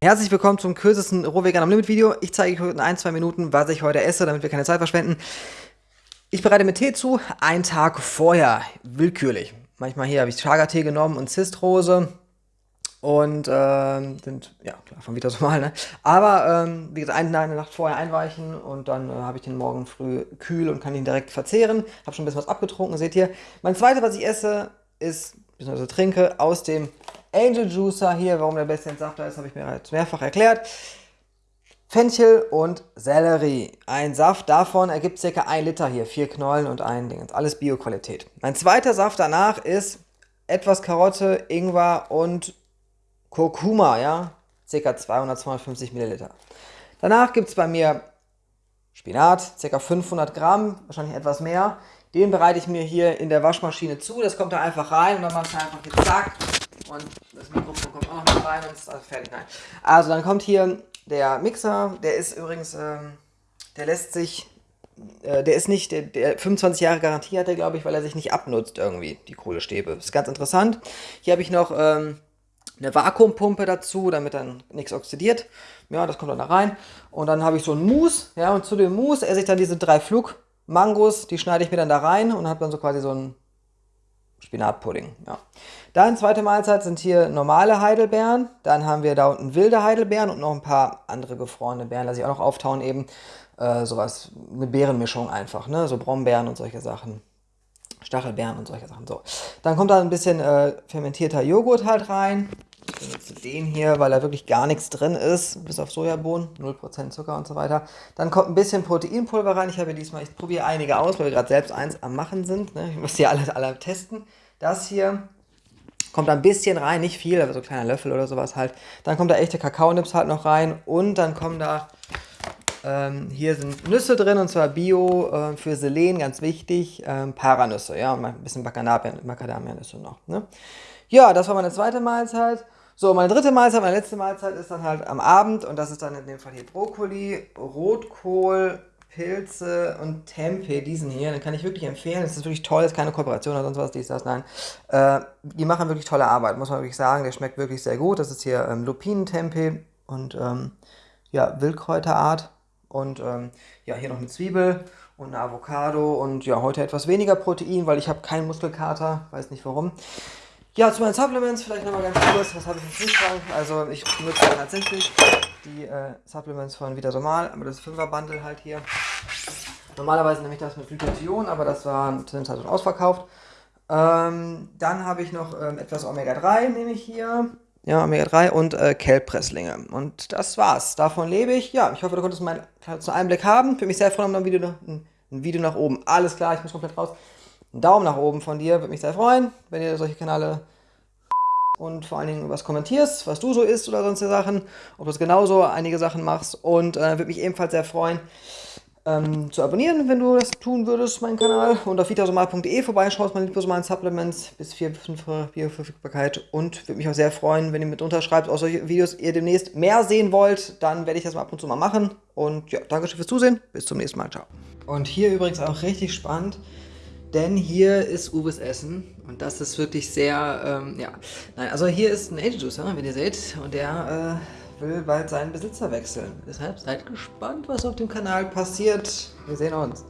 Herzlich willkommen zum kürzesten Rohvegan am Limit Video. Ich zeige euch in ein, zwei Minuten, was ich heute esse, damit wir keine Zeit verschwenden. Ich bereite mir Tee zu, einen Tag vorher, willkürlich. Manchmal hier habe ich Chaga-Tee genommen und Zistrose und ähm, sind, ja klar, von wieder so mal, ne? Aber, ähm, wie gesagt, eine, eine Nacht vorher einweichen und dann äh, habe ich den morgen früh kühl und kann ihn direkt verzehren. Habe schon ein bisschen was abgetrunken, seht ihr. Mein zweites, was ich esse, ist, beziehungsweise trinke, aus dem Angel Juicer hier, warum der beste Entsafter ist, habe ich mir jetzt mehrfach erklärt. Fenchel und Sellerie. Ein Saft davon ergibt ca. 1 Liter hier, vier Knollen und ein Ding. Alles Bio-Qualität. Mein zweiter Saft danach ist etwas Karotte, Ingwer und Kurkuma, ja, ca. 200, 250 Milliliter. Danach gibt es bei mir Spinat, ca. 500 Gramm, wahrscheinlich etwas mehr. Den bereite ich mir hier in der Waschmaschine zu. Das kommt da einfach rein und dann machst du einfach hier zack und das Mikrofon kommt auch noch mit rein und ist also fertig. Nein. Also dann kommt hier der Mixer, der ist übrigens, ähm, der lässt sich, äh, der ist nicht, der, der 25 Jahre Garantie hat der, glaube ich, weil er sich nicht abnutzt irgendwie, die Kohlestäbe. Ist ganz interessant. Hier habe ich noch ähm, eine Vakuumpumpe dazu, damit dann nichts oxidiert. Ja, das kommt dann da rein. Und dann habe ich so ein Mousse, ja, und zu dem Mousse esse ich dann diese drei Flugmangos, die schneide ich mir dann da rein und habe dann so quasi so ein Spinatpudding, ja. Dann zweite Mahlzeit sind hier normale Heidelbeeren. Dann haben wir da unten wilde Heidelbeeren und noch ein paar andere gefrorene Beeren. Lasse ich auch noch auftauen eben. Äh, sowas, eine Beerenmischung einfach, ne? So Brombeeren und solche Sachen. Stachelbeeren und solche Sachen. So. Dann kommt da ein bisschen äh, fermentierter Joghurt halt rein. Ich benutze den hier, weil da wirklich gar nichts drin ist, bis auf Sojabohnen, 0% Zucker und so weiter. Dann kommt ein bisschen Proteinpulver rein. Ich habe diesmal, ich probiere einige aus, weil wir gerade selbst eins am machen sind. Ne? Ich muss die alle, alle testen. Das hier kommt ein bisschen rein, nicht viel, aber so ein kleiner Löffel oder sowas halt. Dann kommt da echte Kakaonips halt noch rein und dann kommen da, ähm, hier sind Nüsse drin und zwar Bio äh, für Selen, ganz wichtig, ähm, Paranüsse, ja, und ein bisschen Macadamia-Nüsse noch. Ne? Ja, das war meine zweite Mahlzeit. So, meine dritte Mahlzeit, meine letzte Mahlzeit ist dann halt am Abend und das ist dann in dem Fall hier Brokkoli, Rotkohl, Pilze und Tempeh, diesen hier, den kann ich wirklich empfehlen. Das ist wirklich toll, das ist keine Kooperation oder sonst was, dies, das, nein. Äh, die machen wirklich tolle Arbeit, muss man wirklich sagen. Der schmeckt wirklich sehr gut. Das ist hier ähm, Lupinentempeh und ähm, ja, Wildkräuterart und ähm, ja, hier noch eine Zwiebel und eine Avocado und ja, heute etwas weniger Protein, weil ich habe keinen Muskelkater, weiß nicht warum. Ja, zu meinen Supplements vielleicht nochmal ganz kurz. Was habe ich im Kühlschrank? Also ich benutze tatsächlich die äh, Supplements von Vita Somal, aber das 5er Bundle halt hier. Normalerweise nehme ich das mit Glutathion, aber das war zu dem Zeitpunkt ausverkauft. Ähm, dann habe ich noch ähm, etwas Omega-3, nehme ich hier. Ja, Omega-3 und äh, Kelbpresslinge. Und das war's. Davon lebe ich. Ja, ich hoffe, du konntest meinen Einblick haben. Würde mich sehr freuen, um ein Video, ein Video nach oben. Alles klar, ich muss komplett raus. Ein Daumen nach oben von dir, würde mich sehr freuen, wenn ihr solche Kanäle und vor allen Dingen was kommentierst, was du so isst oder sonstige Sachen, ob du es genauso einige Sachen machst und äh, würde mich ebenfalls sehr freuen, ähm, zu abonnieren, wenn du das tun würdest, meinen Kanal. Und auf vitasomal.de vorbeischaust, meine liposomalen Supplements bis 4, 5 Bioverfügbarkeit und würde mich auch sehr freuen, wenn ihr mit unterschreibt, aus solche Videos ihr demnächst mehr sehen wollt, dann werde ich das mal ab und zu mal machen. Und ja, danke schön fürs Zusehen, bis zum nächsten Mal, ciao. Und hier übrigens auch richtig spannend, denn hier ist Uwes Essen und das ist wirklich sehr, ähm, ja, nein, also hier ist ein Angel Juicer, wenn ihr seht, und der äh, will bald seinen Besitzer wechseln. Deshalb seid gespannt, was auf dem Kanal passiert. Wir sehen uns.